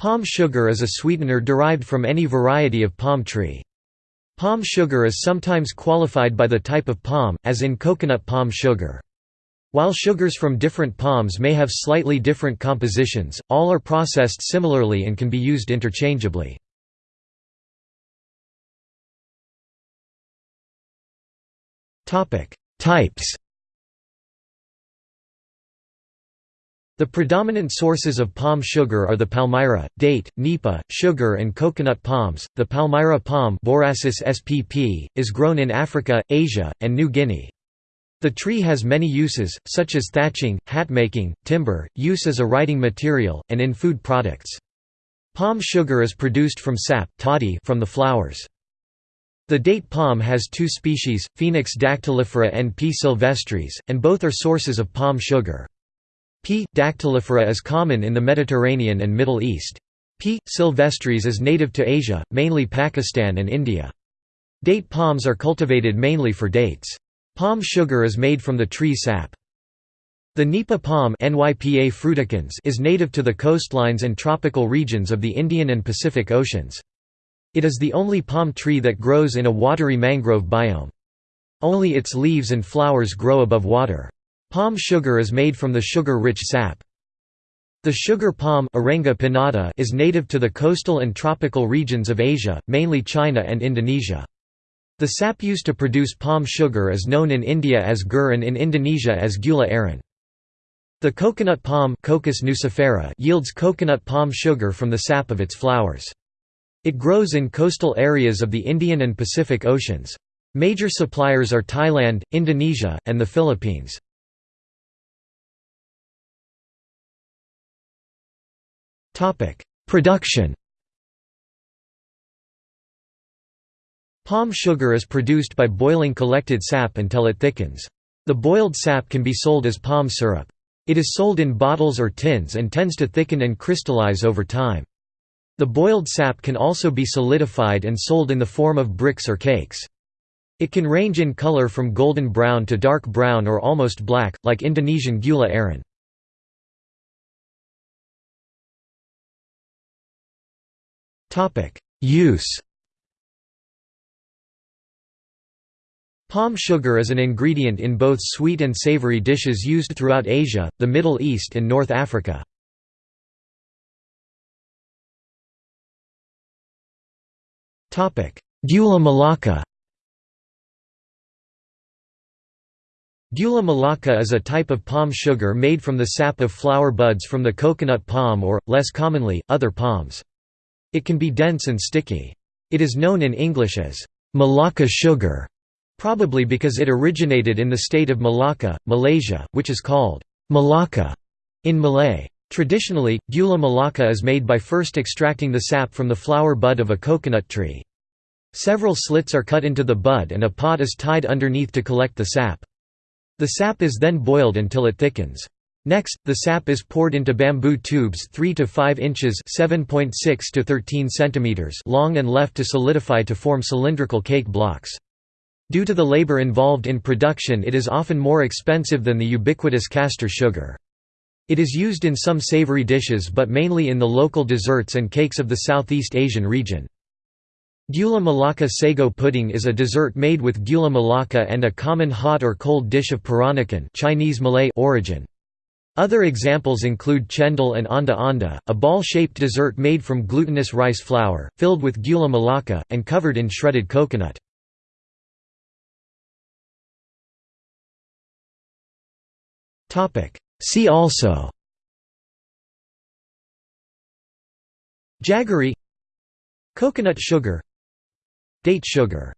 Palm sugar is a sweetener derived from any variety of palm tree. Palm sugar is sometimes qualified by the type of palm, as in coconut palm sugar. While sugars from different palms may have slightly different compositions, all are processed similarly and can be used interchangeably. Types The predominant sources of palm sugar are the palmyra, date, nipa, sugar and coconut palms. The palmyra palm spp, is grown in Africa, Asia, and New Guinea. The tree has many uses, such as thatching, hat-making, timber, use as a writing material, and in food products. Palm sugar is produced from sap toddy from the flowers. The date palm has two species, Phoenix dactylifera and P. sylvestris, and both are sources of palm sugar. P. dactylifera is common in the Mediterranean and Middle East. P. sylvestris is native to Asia, mainly Pakistan and India. Date palms are cultivated mainly for dates. Palm sugar is made from the tree sap. The Nipa palm Nypa fruticans is native to the coastlines and tropical regions of the Indian and Pacific Oceans. It is the only palm tree that grows in a watery mangrove biome. Only its leaves and flowers grow above water. Palm sugar is made from the sugar-rich sap. The sugar palm is native to the coastal and tropical regions of Asia, mainly China and Indonesia. The sap used to produce palm sugar is known in India as gur and in Indonesia as gula aren. The coconut palm nucifera yields coconut palm sugar from the sap of its flowers. It grows in coastal areas of the Indian and Pacific Oceans. Major suppliers are Thailand, Indonesia, and the Philippines. Production Palm sugar is produced by boiling collected sap until it thickens. The boiled sap can be sold as palm syrup. It is sold in bottles or tins and tends to thicken and crystallize over time. The boiled sap can also be solidified and sold in the form of bricks or cakes. It can range in color from golden brown to dark brown or almost black, like Indonesian gula aren. Use Palm sugar is an ingredient in both sweet and savory dishes used throughout Asia, the Middle East and North Africa. Gula melaka Gula melaka is a type of palm sugar made from the sap of flower buds from the coconut palm or, less commonly, other palms. It can be dense and sticky. It is known in English as Malacca sugar probably because it originated in the state of Malacca, Malaysia, which is called Melaka in Malay. Traditionally, gula melaka is made by first extracting the sap from the flower bud of a coconut tree. Several slits are cut into the bud and a pot is tied underneath to collect the sap. The sap is then boiled until it thickens. Next, the sap is poured into bamboo tubes 3 to 5 inches (7.6 to 13 centimeters) long and left to solidify to form cylindrical cake blocks. Due to the labor involved in production it is often more expensive than the ubiquitous castor sugar. It is used in some savory dishes but mainly in the local desserts and cakes of the Southeast Asian region. Gula Melaka sago pudding is a dessert made with gula melaka and a common hot or cold dish of Peranakan Chinese Malay origin. Other examples include chendol and onda onda, a ball-shaped dessert made from glutinous rice flour, filled with gula melaka, and covered in shredded coconut. See also Jaggery Coconut sugar Date sugar